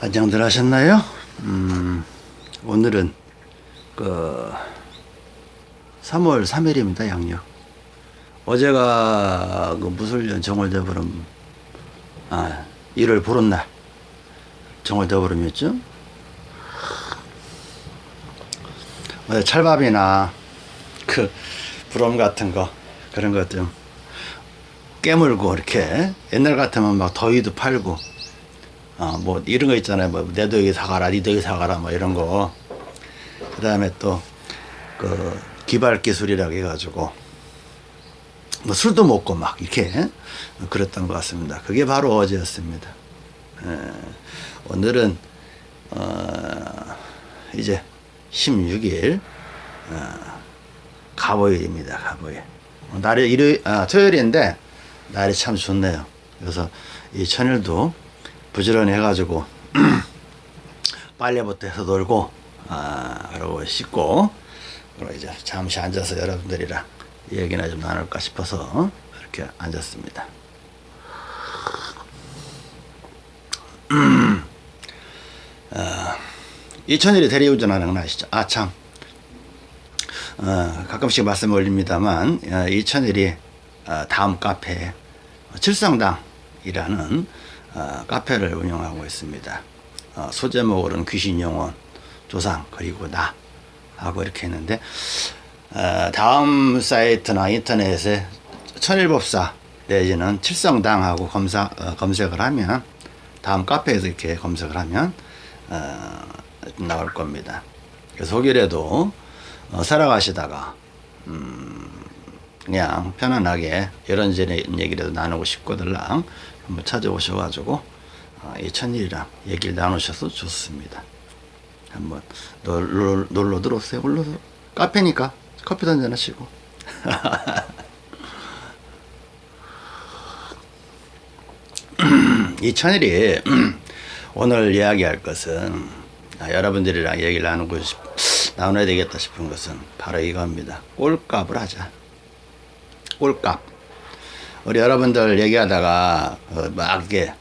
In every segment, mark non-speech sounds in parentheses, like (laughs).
안녕들 하셨나요? 음, 오늘은 그 3월 3일입니다. 양력. 어제가 그 무술년 정월대보름 아 1월 보름 날 정월대보름이었죠. 어제 찰밥이나 그 부럼 같은 거 그런 것 좀 깨물고 이렇게 옛날 같으면 막 더위도 팔고 어, 뭐 이런 거 있잖아요. 뭐 내도 여기 사가라, 니도 여기 사가라, 뭐 이런 거. 그 다음에 또 그 기발 기술이라고 해가지고 뭐 술도 먹고 막 이렇게 그랬던 것 같습니다. 그게 바로 어제였습니다. 에, 오늘은 어, 이제 16일 어, 가보일입니다. 가보일. 날이 일요일, 아, 토요일인데 날이 참 좋네요. 그래서 이 천일도 부지런히 해가지고 (clears throat) 빨래부터 해서 놀고 아 그러고 씻고 그리고 이제 잠시 앉아서 여러분들이랑 얘기나 좀 나눌까 싶어서 이렇게 앉았습니다. 어, (clears throat) 이천일이 대리운전하는 건 아시죠? 아 참. 어, 가끔씩 말씀 올립니다만 어, 이천일이 어, 다음 카페 칠성당이라는 어, 카페를 운영하고 있습니다. 어, 소제목으로는 귀신영혼, 조상, 그리고 나 하고 이렇게 했는데 어, 다음 사이트나 인터넷에 천일법사 내지는 칠성당하고 검사, 어, 검색을 하면 다음 카페에서 이렇게 검색을 하면 어, 나올 겁니다. 그래서 혹이라도 어, 살아가시다가 음, 그냥 편안하게 이런저런 얘기라도 나누고 싶거들랑 한번 찾아오셔가지고 어, 이 천일이랑 얘기를 나누셔서 좋습니다. 한번 놀러, 놀러 들어오세요. 놀러 카페니까 커피도 한잔 하시고. (laughs) 이 천일이 (clears throat) 오늘 이야기할 것은 아, 여러분들이랑 얘기를 나누고 싶, 나눠야 되겠다 싶은 것은 바로 이겁니다. 꼴값을 하자. 꼴값. 우리 여러분들 얘기하다가 어, 막 이게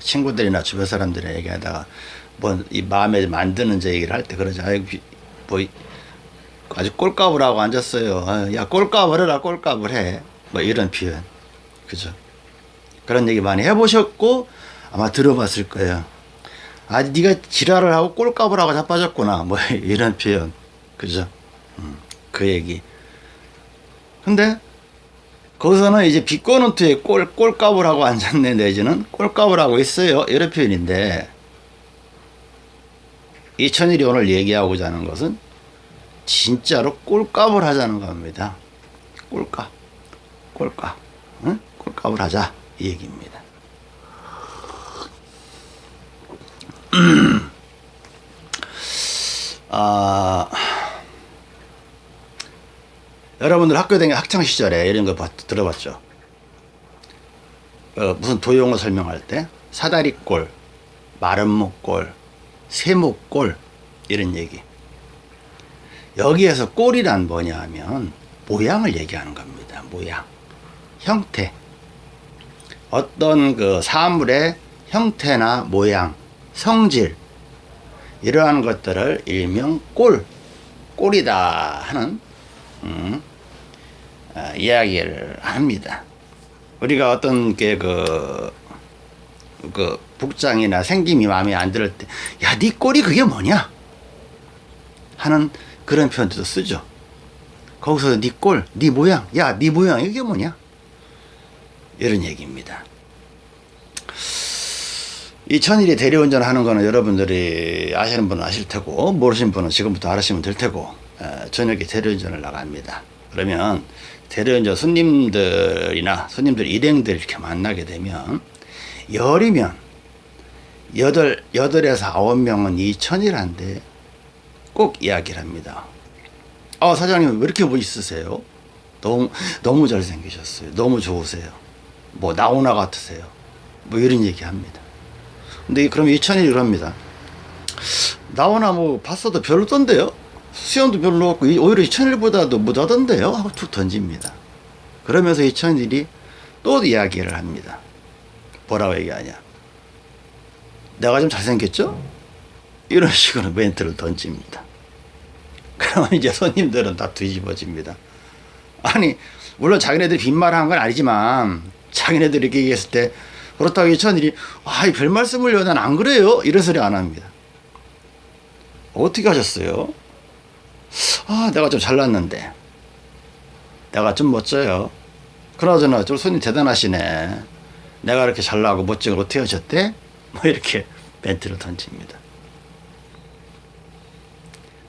친구들이나 주변 사람들이 얘기하다가 뭐 이 마음에 만드는 제 얘기를 할 때 그러지 아이 뭐 아주 꼴값을 하고 앉았어요. 아, 야 꼴값을 해라 꼴값을 해. 뭐 이런 표현. 그죠? 그런 얘기 많이 해보셨고 아마 들어봤을 거예요. 아 네가 지랄을 하고 꼴값을 하고 자빠졌구나. 뭐 (laughs) 이런 표현. 그죠? 음, 그 얘기. 근데 거기서는 이제 비꼬노트에 꼴, 꼴값을 하고 앉았네 내지는 꼴값을 하고 있어요. 이런 표현인데 이천일이 오늘 얘기하고자 하는 것은 진짜로 꼴값을 하자는 겁니다. 꼴값 꼴값 응? 꼴값을 하자 이 얘기입니다. (clears throat) 아 여러분들 학교 다니 학창 시절에 이런 거 봤, 들어봤죠? 어, 무슨 도용어 설명할 때 사다리꼴, 마름모꼴, 세모꼴 이런 얘기. 여기에서 꼴이란 뭐냐 하면 모양을 얘기하는 겁니다. 모양, 형태. 어떤 그 사물의 형태나 모양, 성질 이러한 것들을 일명 꼴, 꼴이다 하는 음, 어, 이야기를 합니다. 우리가 어떤 게그 그 복장이나 생김이 마음에 안 들을 때, 야, 네 꼴이 그게 뭐냐? 하는 그런 표현도 쓰죠. 거기서 네 꼴, 네 모양, 야, 네 모양 이게 뭐냐? 이런 얘기입니다. 이 천일이 대리운전 하는 거는 여러분들이 아시는 분은 아실 테고 모르시는 분은 지금부터 알으시면 될 테고 저녁에 대리운전을 나갑니다. 그러면 대리운전 손님들이나 손님들 일행들 이렇게 만나게 되면 열이면 여덟, 여덟에서 아홉 명은 이천이란데 꼭 이야기를 합니다. 아, 사장님 왜 이렇게 멋있으세요? 너무, 너무 잘생기셨어요. 너무 좋으세요. 뭐, 나오나 같으세요. 뭐 이런 얘기 합니다. 근데 그럼 이천이 이럽니다. 나오나 뭐 봤어도 별로던데요? 수염도 별로 없고 오히려 이천일보다도 못하던데요? 하고 툭 던집니다. 그러면서 이천일이 또 이야기를 합니다. 뭐라고 얘기하냐. 내가 좀 잘생겼죠? 이런 식으로 멘트를 던집니다. 그러면 이제 손님들은 다 뒤집어집니다. 아니, 물론 자기네들이 빈말한 건 아니지만, 자기네들이 이렇게 얘기했을 때, 그렇다고 이 천일이, 아, 이 별 말씀을요, 난 안 그래요? 이런 소리 안 합니다. 어떻게 하셨어요? 아, 내가 좀 잘났는데. 내가 좀 멋져요. 그나저나, 저 손님 대단하시네. 내가 이렇게 잘나고 멋진 걸 어떻게 하셨대? (laughs) 뭐 이렇게 멘트를 던집니다.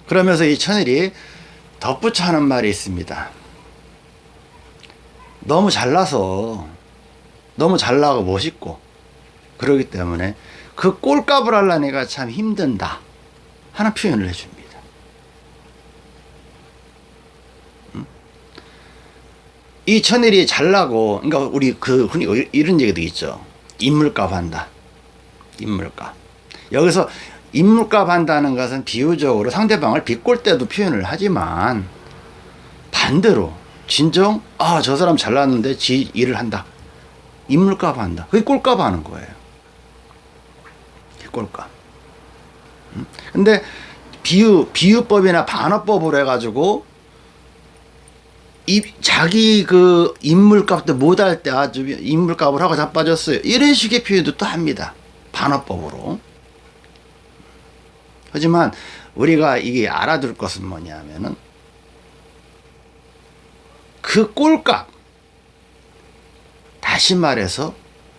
그러면서 이 천일이 덧붙여 하는 말이 있습니다. 너무 잘나서, 너무 잘나고 멋있고, 그러기 때문에 그 꼴값을 하려니까 참 힘든다. 하는 표현을 해줍니다. 음? 이 천일이 잘 나고, 그러니까 우리 그 흔히 이런 얘기도 있죠. 인물값 한다. 인물값. 여기서 인물값 한다는 것은 비유적으로 상대방을 비꼴 때도 표현을 하지만 반대로 진정 아 저 사람 잘났는데 지 일을 한다. 인물값 한다. 그게 꼴값 하는 거예요. 꼴값. 음? 근데 비유 비유법이나 반어법으로 해가지고 이 자기 그 인물값도 못할 때 아주 인물값을 하고 자빠졌어요. 이런 식의 표현도 또 합니다. 반어법으로. 하지만 우리가 이게 알아둘 것은 뭐냐면은 그 꼴값 다시 말해서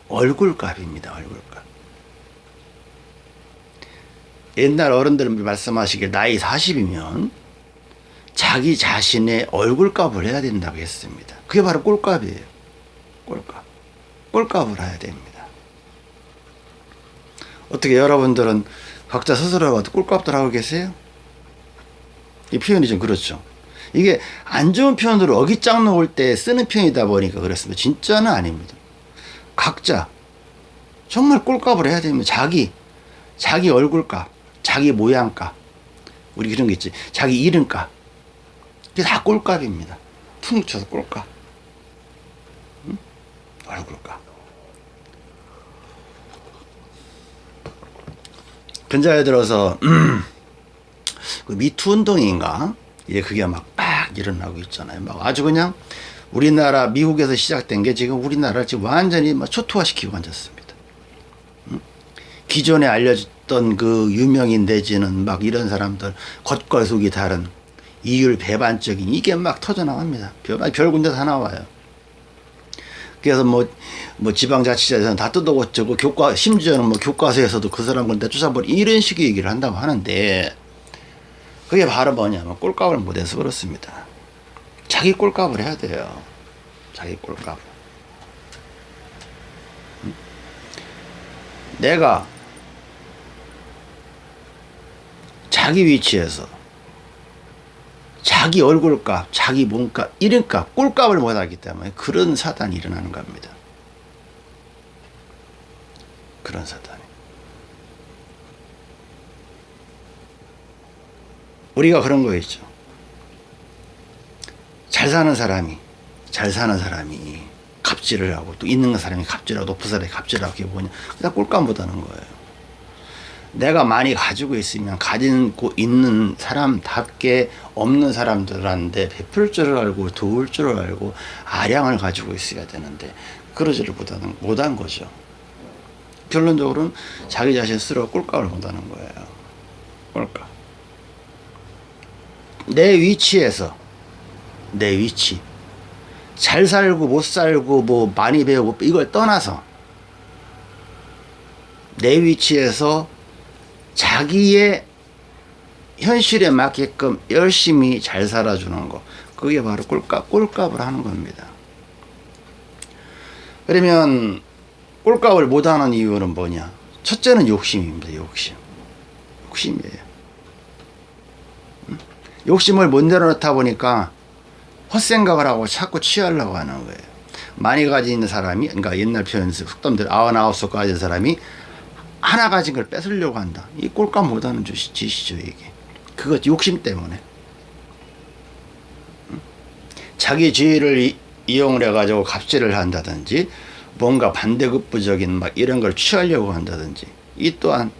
얼굴값입니다. 얼굴값. 옛날 어른들 말씀하시길 나이 40이면 자기 자신의 얼굴값을 해야 된다고 했습니다. 그게 바로 꼴값이에요. 꼴값. 꼴값을 해야 됩니다. 어떻게 여러분들은 각자 스스로 꼴값들 하고 계세요? 이 표현이 좀 그렇죠. 이게 안 좋은 표현으로 어깃장 놓을 때 쓰는 표현이다 보니까 그렇습니다. 진짜는 아닙니다. 각자 정말 꼴값을 해야 됩니다. 자기, 자기 얼굴값, 자기 모양값, 우리 그런 게 있지. 자기 이름값. 이게 다 꼴값입니다. 퉁 쳐서 꼴값. 응? 얼굴값. 근자에 들어서 (clears throat) 그 미투 운동인가 이제 그게 막막 일어나고 있잖아요. 막 아주 그냥 우리나라 미국에서 시작된 게 지금 우리나라를 지금 완전히 막 초토화시키고 앉았습니다. 응? 기존에 알려졌던 그 유명인 내지는 막 이런 사람들 겉과 속이 다른 이율 배반적인 이게 막 터져 나갑니다. 별, 별 군데 다 나와요. 그래서 뭐, 뭐 지방자치제에서는 다 뜯어고쳐고 교과, 심지어는 뭐 교과서에서도 그 사람을 내쫓아버리 이런 식의 얘기를 한다고 하는데 그게 바로 뭐냐면 꼴값을 못해서 그렇습니다. 자기 꼴값을 해야 돼요. 자기 꼴값. 내가 자기 위치에서 자기 얼굴값, 자기 몸값, 이름값, 꼴값을 못하기 때문에 그런 사단이 일어나는 겁니다. 그런 사단이. 우리가 그런 거 있죠. 잘 사는 사람이, 잘 사는 사람이 갑질을 하고 또 있는 사람이 갑질하고 높은 사람이 갑질하고 그게 뭐냐. 그다 꼴값 못하는 거예요. 내가 많이 가지고 있으면 가지고 있는 사람답게 없는 사람들한테 베풀 줄을 알고 도울 줄을 알고 아량을 가지고 있어야 되는데 그러지를 못하는 못한 거죠. 결론적으로는 자기 자신 스스로 꼴값을 못하는 거예요. 꼴값. 내 위치에서 내 위치 잘 살고 못 살고 뭐 많이 배우고 이걸 떠나서 내 위치에서 자기의 현실에 맞게끔 열심히 잘 살아주는 거 그게 바로 꼴값, 꼴값을 하는 겁니다. 그러면 꼴값을 못하는 이유는 뭐냐? 첫째는 욕심입니다 욕심. 욕심이에요. 욕심을 못 내려놓다 보니까 헛생각을 하고 자꾸 취하려고 하는 거예요. 많이 가진 사람이 그러니까 옛날 표현 속담들 아흔아홉 속 가진 사람이 하나 가진 걸 뺏으려고 한다. 이 꼴값 못하는 짓이죠, 이게. 그거 욕심 때문에. 자기 지위를 이, 용을 해가지고 갑질을 한다든지, 뭔가 반대급부적인 막 이런 걸 취하려고 한다든지 이 또한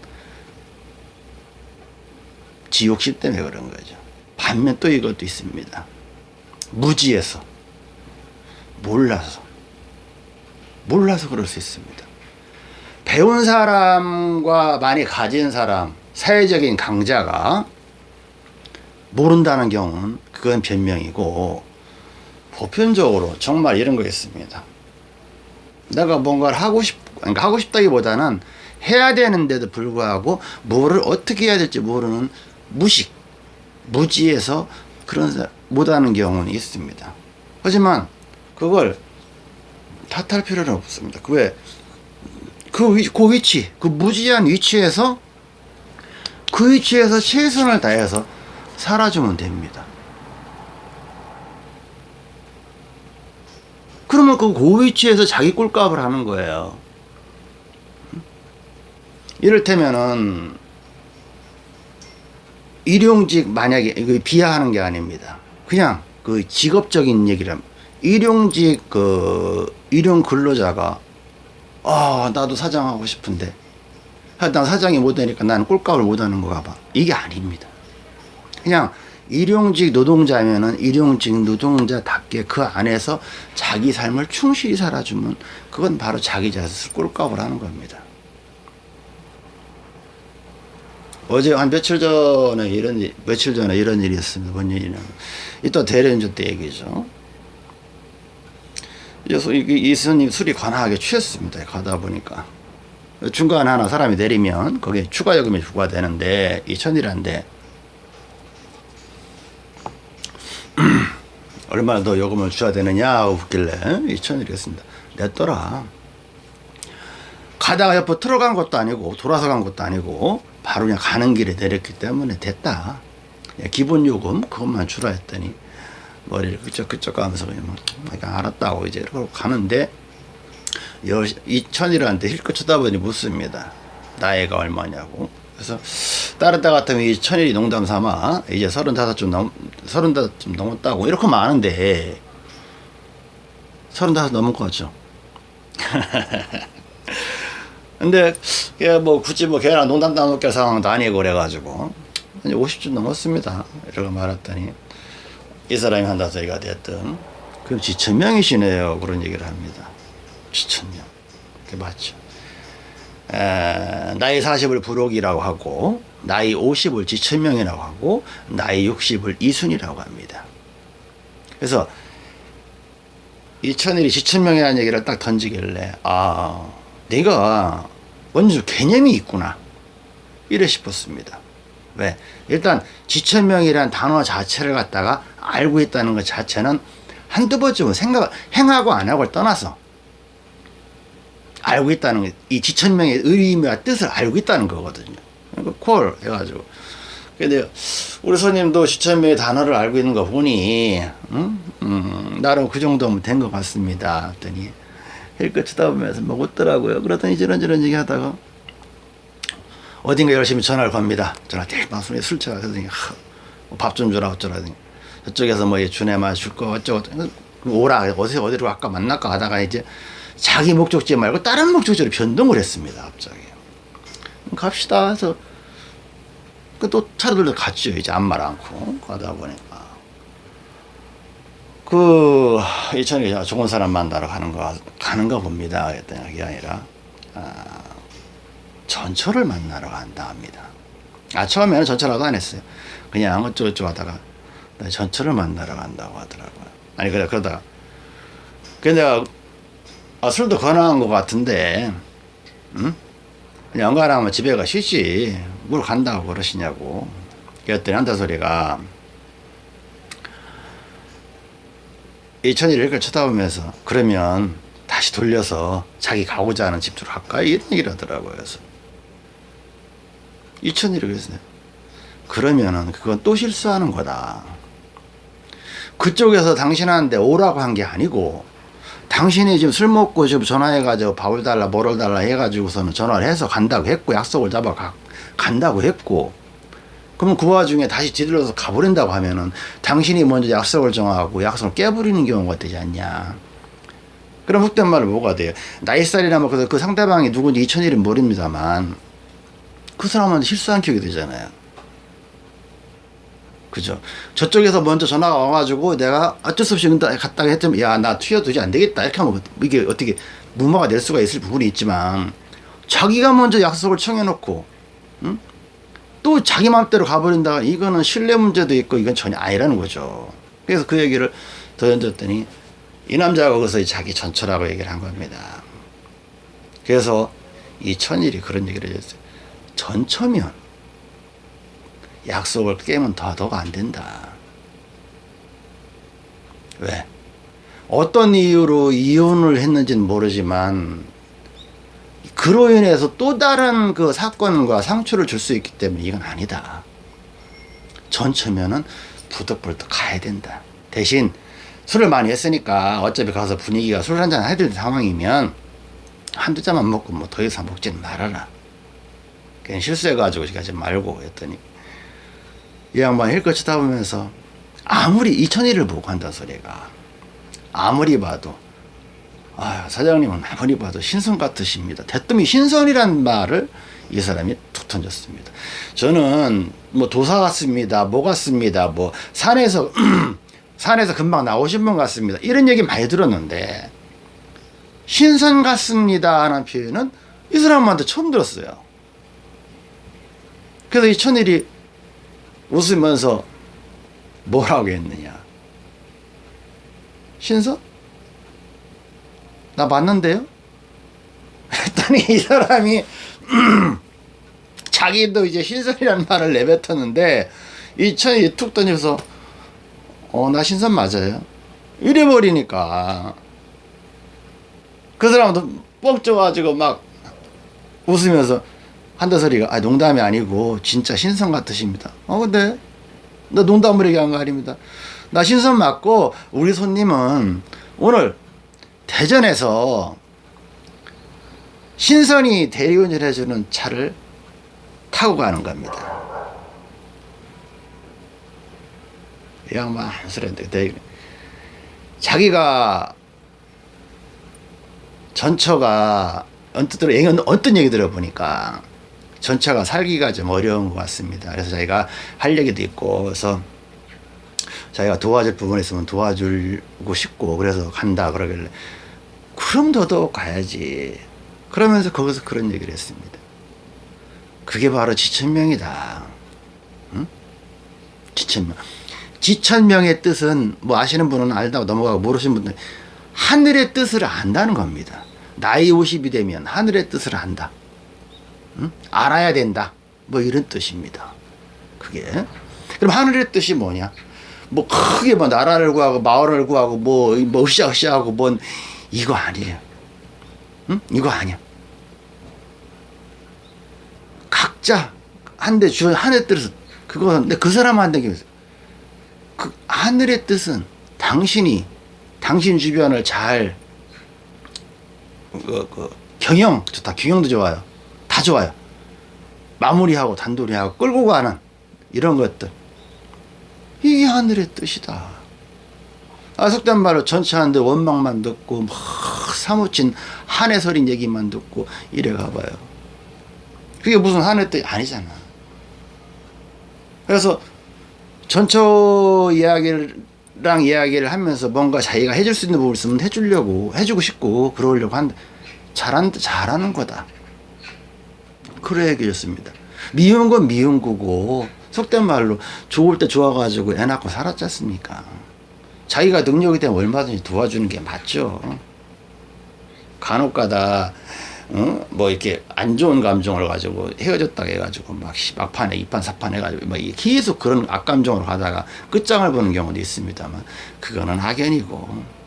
지옥심 때문에 그런 거죠. 반면 또 이것도 있습니다. 무지해서 몰라서 몰라서 그럴 수 있습니다. 배운 사람과 많이 가진 사람 사회적인 강자가 모른다는 경우는 그건 변명이고 보편적으로 정말 이런 거 있습니다. 내가 뭔가를 하고 싶, 그러니까 하고 싶다기보다는 해야 되는데도 불구하고 뭐를 어떻게 해야 될지 모르는 무식, 무지해서 그런 사- 못하는 경우는 있습니다. 하지만 그걸 탓할 필요는 없습니다. 그 왜? 그, 위, 그 위치, 그 무지한 위치에서 그 위치에서 최선을 다해서 살아주면 됩니다. 그러면 그, 그 위치에서 자기 꼴값을 하는 거예요. 이를테면은 일용직 만약에 이거 비하하는 게 아닙니다. 그냥 그 직업적인 얘기라면 일용직 그 일용 근로자가 아 나도 사장하고 싶은데 아, 난 사장이 못 되니까 나는 꼴값을 못 하는 거가 봐. 이게 아닙니다. 그냥 일용직 노동자면 은 일용직 노동자답게 그 안에서 자기 삶을 충실히 살아주면 그건 바로 자기 자신을 꼴값을 하는 겁니다. 어제 한 며칠 전에 이런 일- 며칠 전에 이런 일이 있었습니다. 뭔 일이냐면 이또 대련주 때 얘기죠. 이 스님 술이 관하게 취했습니다. 가다 보니까 중간 하나 사람이 내리면 거기에 추가 요금이 부과되는데 2천이란데 (clears throat) 얼마나 더 요금을 줘야 되느냐 웃길래 2천이랬습니다. 냈더라. 가다가 옆으로 들어간 것도 아니고 돌아서 간 것도 아니고 바로 그냥 가는 길에 내렸기 때문에 됐다. 예, 기본 요금 그것만 주라 했더니 머리를 그쪽 그쪽 가면서 그냥 뭐, 그냥 알았다고 이제 이러고 가는데 2천이라는데 힐끗 쳐다보니 묻습니다. 나이가 얼마냐고. 그래서 다른 때 같으면 이 천일이 농담 삼아 이제 서른다섯 좀넘 서른다섯 좀 넘었다고 이렇게 많은데 서른다섯 넘은 거죠. (laughs) 근데 걔뭐 굳이 뭐 걔랑 농담 따먹게 상황도 아니고 그래가지고 이제 50쯤 넘었습니다. 이러고 말했더니 이 사람이 한다 소리가 됐든 그럼 지천명이시네요 그런 얘기를 합니다. 지천명 그게 맞죠. 에, 나이 40을 부록이라고 하고 나이 50을 지천명이라고 하고 나이 60을 이순이라고 합니다. 그래서 이천일이 지천명이라는 얘기를 딱 던지길래 아 내가 먼저 개념이 있구나 이래 싶었습니다. 왜? 일단 지천명이라는 단어 자체를 갖다가 알고 있다는 것 자체는 한두 번쯤은 생각 행하고 안 하고를 떠나서 알고 있다는 게, 이 지천명의 의미와 뜻을 알고 있다는 거거든요. 그러니까 콜 해가지고. 근데 우리 손님도 지천명의 단어를 알고 있는 거 보니, 음, 음, 나름 그 정도면 된 것 같습니다. 했더니, 힐끗 쳐다보면서 뭐 웃더라고요. 그러더니 저런저런 얘기 하다가, 어딘가 열심히 전화를 겁니다. 전화 대 방송에 술 취하서 밥좀 주라 어쩌라더니. 저쪽에서 뭐 주네만 줄거. 어쩌고 저쩌고. 오라 어디서 어디로 아까 만날까 하다가 이제 자기 목적지 말고 다른 목적지로 변동을 했습니다 갑자기. 갑시다. 해서 그또 차들도 갔죠. 이제 아무 말 않고 가다 보니까. 그 이천에 좋은 사람 만나러 가는 거 가는가 봅니다. 그랬더니 그게 아니라. 아, 전철을 만나러 간다 합니다 아 처음에는 전철하도 안 했어요 그냥 어쩌고저쩌고 하다가 나 전철을 만나러 간다고 하더라고요 아니 그래 그러다가 근데 아, 술도 권한 것 같은데, 응? 그냥 연가하면 집에 가 쉬지. 뭘 간다고 그러시냐고. 그랬더니 한다 소리가, 이천이를 이렇게 쳐다보면서, 그러면 다시 돌려서 자기 가고자 하는 집으로 갈까? 이런 얘기를 하더라고요. 그래서. 이천이를 그랬어요. 그러면은 그건 또 실수하는 거다. 그쪽에서 당신한테 오라고 한 게 아니고, 당신이 지금 술 먹고 지금 전화해가지고 밥을 달라 뭐를 달라 해가지고서는 전화를 해서 간다고 했고 약속을 잡아 가, 간다고 했고 그러면 그 와중에 다시 뒤들러서 가버린다고 하면은 당신이 먼저 약속을 정하고 약속을 깨버리는 경우가 되지 않냐 그럼 흑된 말은 뭐가 돼요? 나이살이나 뭐, 그, 그 상대방이 누군지 2001은 모릅니다만, 그 사람한테 실수한 기억이 되잖아요. 그죠? 저쪽에서 먼저 전화가 와가지고 내가 어쩔 수 없이 갔다가 했더니 야, 나 튀어도지 안 되겠다. 이렇게 하면 이게 어떻게 무마가 될 수가 있을 부분이 있지만 자기가 먼저 약속을 청해놓고, 응? 또 자기 마음대로 가버린다. 이거는 신뢰 문제도 있고 이건 전혀 아니라는 거죠. 그래서 그 얘기를 더 던졌더니 이 남자가 거기서 자기 전처라고 얘기를 한 겁니다. 그래서 이 천일이 그런 얘기를 했어요. 전처면 약속을 깨면 더더욱 안 된다. 왜? 어떤 이유로 이혼을 했는지는 모르지만 그로 인해서 또 다른 그 사건과 상처를 줄 수 있기 때문에 이건 아니다. 전처면은 부득부득 가야 된다. 대신 술을 많이 했으니까 어차피 가서 분위기가 술 한잔 해야 될 상황이면 한두 잔만 먹고 뭐 더 이상 먹지는 말아라. 그냥 실수해가지고 가지 말고 했더니 이 양반이 힐끗 치다 보면서 아무리 이천일을 보고 한다 소리가 아무리 봐도 아 사장님은 아무리 봐도 신선 같으십니다. 대뜸이 신선이란 말을 이 사람이 툭 던졌습니다. 저는 뭐 도사 같습니다. 뭐 같습니다. 뭐 산에서 (clears throat) 산에서 금방 나오신 분 같습니다. 이런 얘기 많이 들었는데 신선 같습니다 하는 표현은 이 사람한테 처음 들었어요. 그래서 이 천일이 웃으면서 뭐라고 했느냐. 신선? 나 맞는데요? 했더니 이 사람이 (clears throat) 자기도 이제 신선이라는 말을 내뱉었는데 이 천일이 툭 던져서 어, 나 신선 맞아요. 이래 버리니까. 그 사람도 뻥 쪄가지고 막 웃으면서 한다 소리가, 아, 농담이 아니고, 진짜 신선 같으십니다. 어, 근데, 나 농담을 얘기한 거 아닙니다. 나 신선 맞고, 우리 손님은 오늘 대전에서 신선이 대리운전 해주는 차를 타고 가는 겁니다. 이 양반 한술인데 자기가 전처가 언뜻 들어 어떤 얘기 들어보니까 전처가 살기가 좀 어려운 것 같습니다. 그래서 자기가 할 얘기도 있고 그래서 자기가 도와줄 부분 있으면 도와주고 싶고 그래서 간다 그러길래 그럼 더더욱 가야지 그러면서 거기서 그런 얘기를 했습니다. 그게 바로 지천명이다. 응? 지천명. 지천명의 뜻은 뭐 아시는 분은 알다고 넘어가고 모르시는 분들 하늘의 뜻을 안다는 겁니다. 나이 50이 되면 하늘의 뜻을 안다. 응? 알아야 된다. 뭐 이런 뜻입니다. 그게. 그럼 하늘의 뜻이 뭐냐? 뭐 크게 뭐 나라를 구하고 마을을 구하고 뭐, 뭐 으쌰으쌰하고 뭔 이거 아니에요. 응? 이거 아니야. 각자 한대 주 하늘의 뜻은 그거는 그 사람한테 그 하늘의 뜻은 당신이 당신 주변을 잘 그, 그 경영 좋다 경영도 좋아요 다 좋아요. 마무리하고 단도리하고 끌고 가는 이런 것들. 이게 하늘의 뜻이다. 아 속된 말로 전체하는데 원망만 듣고 막 사무친 한해 서린 얘기만 듣고 이래 가봐요. 그게 무슨 하늘의 뜻이 아니잖아. 그래서 전처 이야기랑 이야기를 하면서 뭔가 자기가 해줄 수 있는 부분을 있으면 해주려고 해주고 싶고 그러려고 한다. 잘한, 잘하는 거다 그래 얘기했습니다. 미운 건 미운 거고 속된 말로 좋을 때 좋아가지고 애 낳고 살았지 않습니까? 자기가 능력이 되면 얼마든지 도와주는 게 맞죠. 간혹가다 어? 뭐 이렇게 안 좋은 감정을 가지고 헤어졌다 해가지고 막 막판에 이판 사판 해가지고 막 계속 그런 악감정으로 가다가 끝장을 보는 경우도 있습니다만 그거는 악연이고.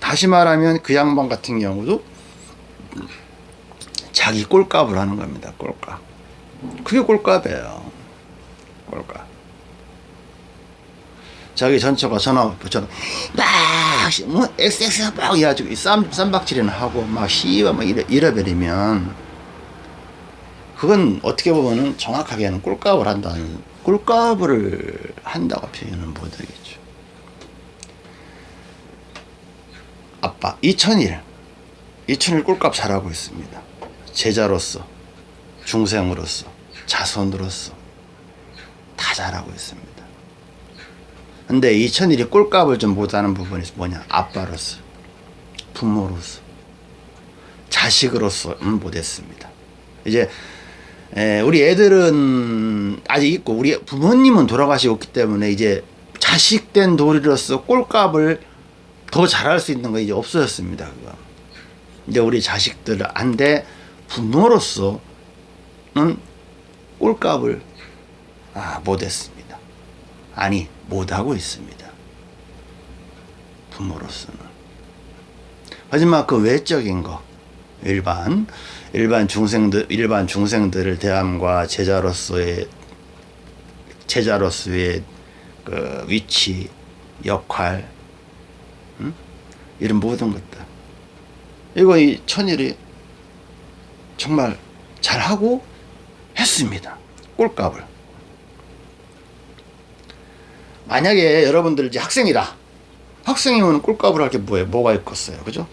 다시 말하면 그 양반 같은 경우도 자기 꼴값을 하는 겁니다 꼴값 그게 꼴값이에요 꼴값 자기 전처가 전화 붙여 막 뭐 XX 막 해가지고 쌈 쌈박질이나 하고 막 씨와 막 이래 잃어버리면 그건 어떻게 보면은 정확하게는 꿀값을 한다는 꿀값을 한다고 표현은 못하겠죠. 아빠 이천일 이천일 꼴값 잘하고 있습니다. 제자로서 중생으로서 자손으로서 다 잘하고 있습니다. 근데 이 천일이 꼴값을 좀 못하는 부분이 뭐냐 아빠로서 부모로서 자식으로서는 못했습니다. 이제 에, 우리 애들은 아직 있고 우리 부모님은 돌아가시고 있기 때문에 이제 자식된 도리로서 꼴값을 더 잘할 수 있는 거 이제 없어졌습니다. 그거. 이제 우리 자식들 안돼 부모로서는 꼴값을 아, 못했습니다. 아니 못하고 있습니다. 부모로서는. 하지만 그 외적인 거 일반 일반 중생들 일반 중생들을 대함과 제자로서의 제자로서의 그 위치 역할 응? 이런 모든 것들 이거 이 천일이 정말 잘하고 했습니다 꼴값을 만약에 여러분들 이제 학생이라 학생이면 꼴값을 할 게 뭐예요 뭐가 있겠어요 그죠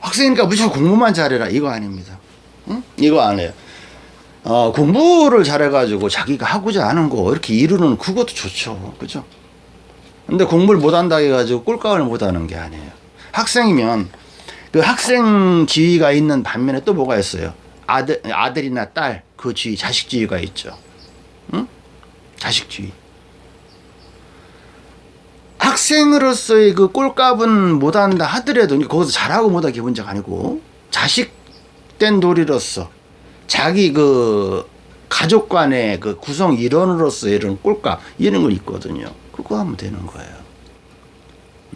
학생이니까 무조건 공부만 잘해라 이거 아닙니다. 응? 이거 안 해요. 어, 공부를 잘해가지고 자기가 하고자 하는 거 이렇게 이루는 그것도 좋죠. 그죠? 근데 공부를 못한다 해가지고 꼴값을 못하는 게 아니에요. 학생이면 그 학생 지위가 있는 반면에 또 뭐가 있어요? 아들, 아들이나 딸, 그 지위, 자식 지위가 있죠. 응? 자식 지위. 학생으로서의 그 꼴값은 못한다 하더라도 거기서 잘하고 못하 기 문제가 아니고 자식된 도리로서 자기 그 가족 간의 그 구성 일원으로서 이런 꼴값 이런 거 있거든요. 그거 하면 되는 거예요.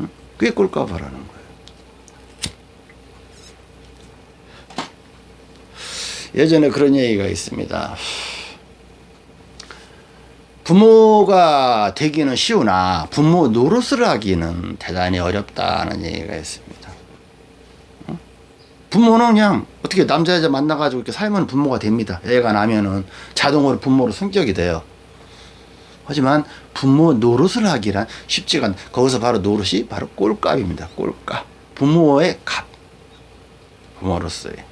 응? 그게 꼴값이라는 거예요. 예전에 그런 얘기가 있습니다. 부모가 되기는 쉬우나 부모 노릇을 하기는 대단히 어렵다는 얘기가 있습니다. 부모는 그냥 어떻게 남자 여자 만나가지고 이렇게 살면 부모가 됩니다. 애가 나면은 자동으로 부모로 성격이 돼요. 하지만 부모 노릇을 하기란 쉽지가 않. 거기서 바로 노릇이 바로 꼴값입니다. 꼴값. 부모의 값. 부모로서의.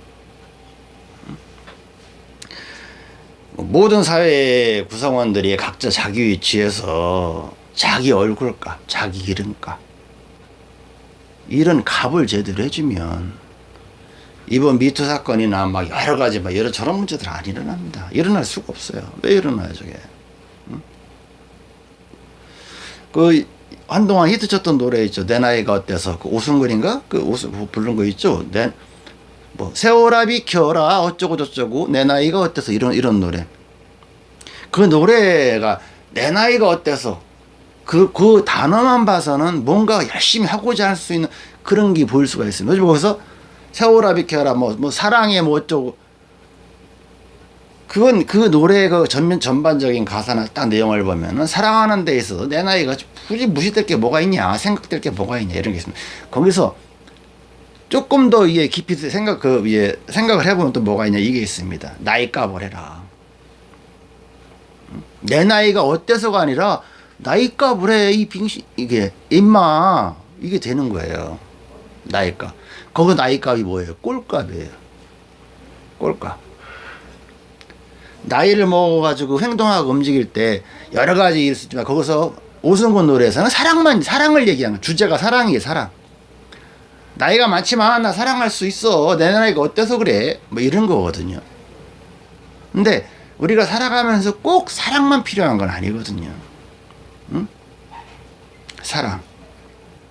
모든 사회 구성원들이 각자 자기 위치에서 자기 얼굴값, 자기 이름값 이런 값을 제대로 해주면 이번 미투 사건이나 막 여러 가지 막 여러 저런 문제들 안 일어납니다. 일어날 수가 없어요. 왜 일어나요, 저게? 응? 그 한동안 히트 쳤던 노래 있죠. 내 나이가 어때서 그 오승근인가 그 오승 부른 거 있죠. 내 뭐 세월아 비켜라 어쩌고 저쩌고 내 나이가 어때서 이런 이런 노래 그 노래가 내 나이가 어때서 그, 그 단어만 봐서는 뭔가 열심히 하고자 할 수 있는 그런 게 보일 수가 있습니다. 거기서 세월아 비켜라 뭐, 뭐 사랑해 뭐 어쩌고 그건 그 노래의 그 전면 전반적인 가사나 딱 내용을 보면은 사랑하는 데 있어서 내 나이가 굳이 무시될 게 뭐가 있냐 생각될 게 뭐가 있냐 이런 게 있습니다. 거기서 조금 더 이해 깊이 생각 그 위에 생각을 해보면 또 뭐가 있냐 이게 있습니다. 나이 값을 해라. 내 나이가 어때서가 아니라 나이 값을 해이 빙시 이게 임마 이게 되는 거예요. 나이 값. 거기 나이 값이 뭐예요? 꼴값이에요. 꼴값. 나이를 먹어가지고 행동하고 움직일 때 여러 가지 있지만 거기서 오승근 노래에서는 사랑만 사랑을 얘기하는 주제가 사랑이에요 사랑 나이가 많지만 나 사랑할 수 있어. 내 나이가 어때서 그래? 뭐 이런 거거든요. 근데 우리가 살아가면서 꼭 사랑만 필요한 건 아니거든요. 응? 사랑.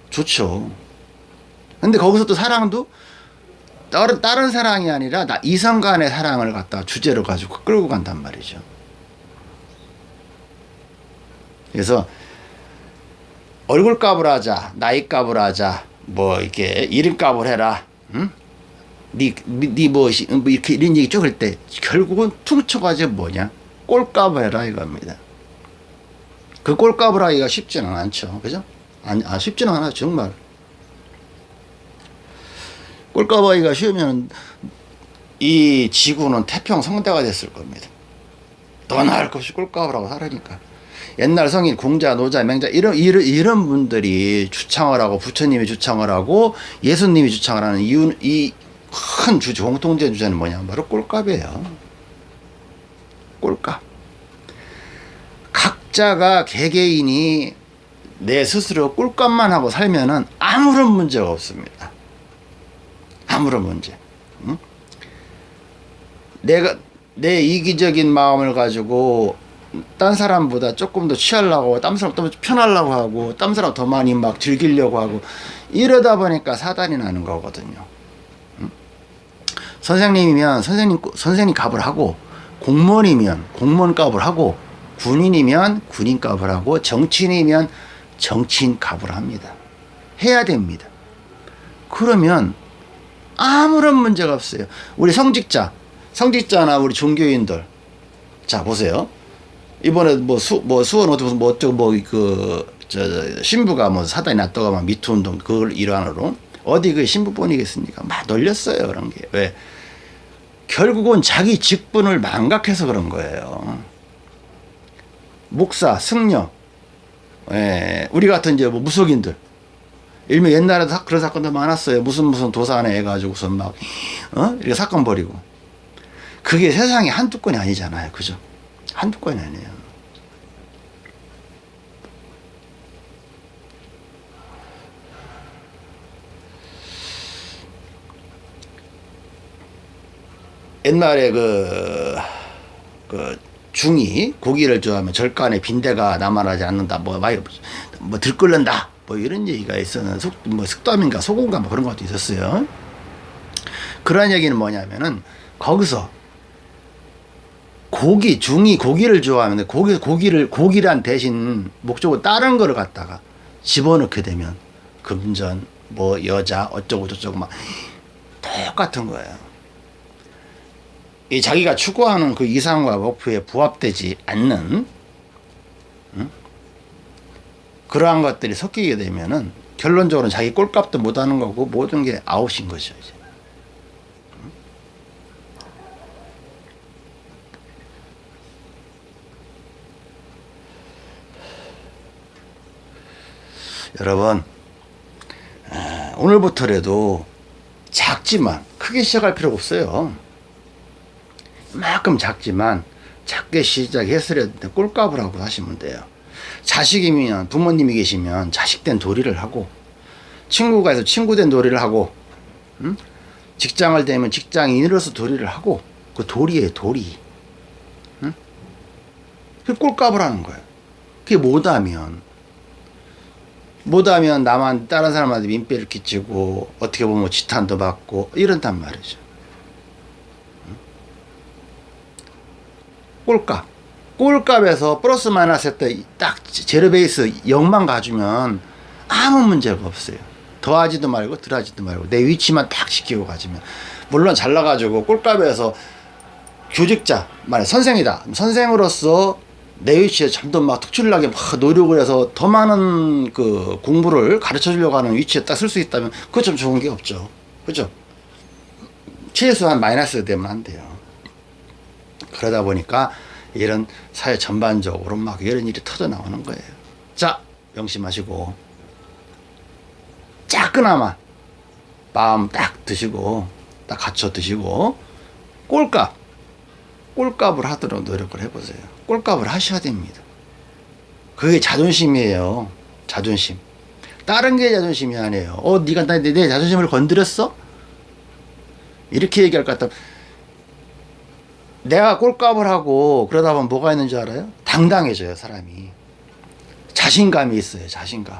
좋죠. 근데 거기서 또 사랑도 다른, 다른 사랑이 아니라 나 이성 간의 사랑을 갖다 주제로 가지고 끌고 간단 말이죠. 그래서 얼굴 값을 하자 나이 값을 하자 뭐 이렇게 이름 값을 해라 응? 니니 무엇이 뭐 이렇게 이런 얘기 쪽을 때 결국은 퉁쳐가지고 뭐냐? 꼴값을 해라 이겁니다. 그 꼴값을 하기가 쉽지는 않죠. 그죠? 아, 아 쉽지는 않아 정말. 꼴값 하기가 쉬우면 이 지구는 태평성대가 됐을 겁니다. 더 나을 것이 꼴값을 하고 살으니까 옛날 성인 공자, 노자, 맹자 이런 이런, 이런 분들이 주창을 하고 부처님이 주창을 하고 예수님이 주창을 하는 이유 이큰 주제 공통된 주제는 뭐냐 바로 꼴값이에요. 꼴값. 각자가 개개인이 내 스스로 꼴값만 하고 살면은 아무런 문제가 없습니다. 아무런 문제. 응? 내가 내 이기적인 마음을 가지고 딴 사람보다 조금 더 취하려고 딴 사람 더 편하려고 하고 딴 사람 더 많이 막 즐기려고 하고 이러다 보니까 사단이 나는 거거든요. 응? 선생님이면 선생님 선생님 값을 하고 공무원이면 공무원 값을 하고 군인이면 군인 값을 하고 정치인이면 정치인 값을 합니다. 해야 됩니다. 그러면 아무런 문제가 없어요. 우리 성직자, 성직자나 우리 종교인들. 자, 보세요. 이번에 뭐 수, 뭐 수원 어디 뭐 어쩌고 뭐그 저 신부가 뭐 사단이 났다가 막 미투 운동 그걸 일환으로 어디 그 신부뿐이겠습니까? 막 놀렸어요 그런 게 왜? 결국은 자기 직분을 망각해서 그런 거예요. 목사, 승려, 예, 우리 같은 이제 뭐 무속인들 일명 옛날에 도 그런 사건도 많았어요. 무슨 무슨 도산에 해가지고서 막, 어? 이렇게 사건 벌이고. 그게 세상에 한두 건이 아니잖아요. 그죠? 한두 건이 아니에요. 옛날에 그, 그, 중이 고기를 좋아하면 절간에 빈대가 남아나지 않는다. 뭐, 많이, 뭐, 들끓는다. 뭐 이런 얘기가 있었는 속, 뭐 숙담인가 소금가 뭐 그런 것도 있었어요. 그런 얘기는 뭐냐면은 거기서 고기 중이 고기를 좋아하는데 고기 고기를 고기란 대신 목적으로 다른 거를 갖다가 집어넣게 되면 금전 뭐 여자 어쩌고 저쩌고 막 똑같은 거예요. 이 자기가 추구하는 그 이상과 목표에 부합되지 않는 응? 그러한 것들이 섞이게 되면은 결론적으로 자기 꼴값도 못하는 거고 모든 게 아웃인 거죠 이제. 여러분 오늘부터라도 작지만 크게 시작할 필요가 없어요 만큼 작지만 작게 시작해서 꼴값을 하고 하시면 돼요 자식이면 부모님이 계시면 자식된 도리를 하고 친구가 있어 친구된 도리를 하고 음? 직장을 되면 직장인으로서 도리를 하고 그 도리에 도리 음? 그 꼴값을 하는 거예요 그게 못하면 못하면 나만 다른 사람한테 민폐를 끼치고 어떻게 보면 지탄도 받고 이런단 말이죠 꼴값. 꼴값에서 플러스 마이너스 했다. 딱 제로 베이스 0만 가주면 아무 문제가 없어요. 더하지도 말고 덜하지도 말고 내 위치만 딱 지키고 가지면. 물론 잘나가지고 꼴값에서 교직자 만약 선생이다. 선생으로서 내 위치에 점점 막 특출나게 막 노력을 해서 더 많은 그 공부를 가르쳐 주려고 하는 위치에 딱 쓸 수 있다면 그거 좀 좋은 게 없죠. 그죠? 최소한 마이너스 되면 안 돼요 그러다 보니까 이런 사회 전반적으로 막 이런 일이 터져 나오는 거예요. 자, 명심하시고 작그나마 마음 딱 드시고 딱 갖춰 드시고 꼴값 꼴값을 하도록 노력을 해보세요. 꼴값을 하셔야 됩니다. 그게 자존심이에요. 자존심. 다른 게 자존심이 아니에요. 어, 네가 내, 내 자존심을 건드렸어? 이렇게 얘기할 것 같다. 내가 꼴값을 하고 그러다 보면 뭐가 있는 줄 알아요? 당당해져요 사람이. 자신감이 있어요 자신감.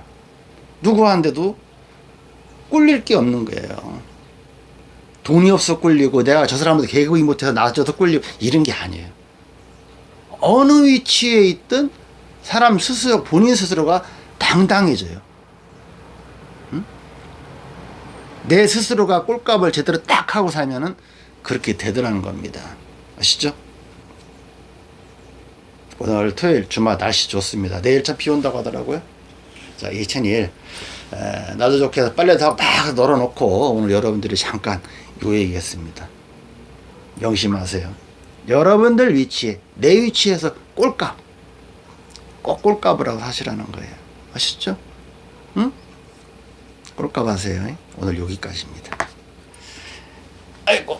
누구한테도 꿀릴 게 없는 거예요. 돈이 없어 꿀리고 내가 저 사람한테 개그이 못해서 나아져서 꿀리고 이런 게 아니에요. 어느 위치에 있든 사람 스스로 본인 스스로가 당당해져요. 응? 내 스스로가 꼴값을 제대로 딱 하고 살면은 그렇게 되더라는 겁니다 아시죠? 오늘 토요일 주말 날씨 좋습니다. 내일 참 비 온다고 하더라고요. 자, 2001 에, 날도 좋게 해서 빨래 다딱 널어놓고 오늘 여러분들이 잠깐 요 얘기했습니다. 명심하세요. 여러분들 위치에 내 위치에서 꼴값 꼭 꼴값을 하고 사시라는 거예요. 아시죠? 응? 꼴값 하세요. 오늘 여기까지입니다. 아이고.